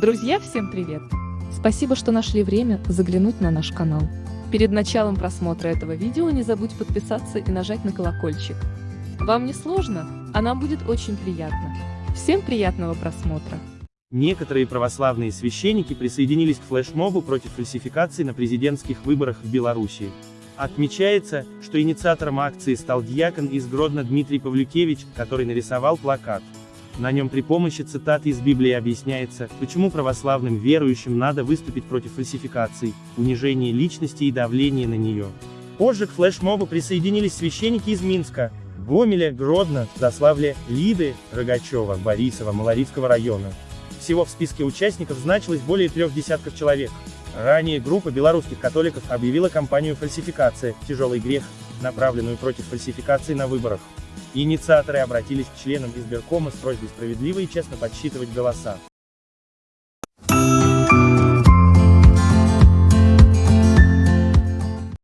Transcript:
Друзья, всем привет! Спасибо, что нашли время заглянуть на наш канал. Перед началом просмотра этого видео не забудь подписаться и нажать на колокольчик. Вам не сложно, а нам будет очень приятно. Всем приятного просмотра! Некоторые православные священники присоединились к флешмобу против фальсификаций на президентских выборах в Беларуси. Отмечается, что инициатором акции стал дьякон из Гродно Дмитрий Павлюкевич, который нарисовал плакат. На нем при помощи цитат из Библии объясняется, почему православным верующим надо выступить против фальсификаций, унижения личности и давления на нее. Позже к флешмобу присоединились священники из Минска, Гомеля, Гродно, Заславля, Лиды, Рогачева, Борисова, Малорицкого района. Всего в списке участников значилось более трех десятков человек. Ранее группа белорусских католиков объявила кампанию фальсификация «Тяжелый грех», направленную против фальсификации на выборах. Инициаторы обратились к членам избиркома с просьбой справедливо и честно подсчитывать голоса.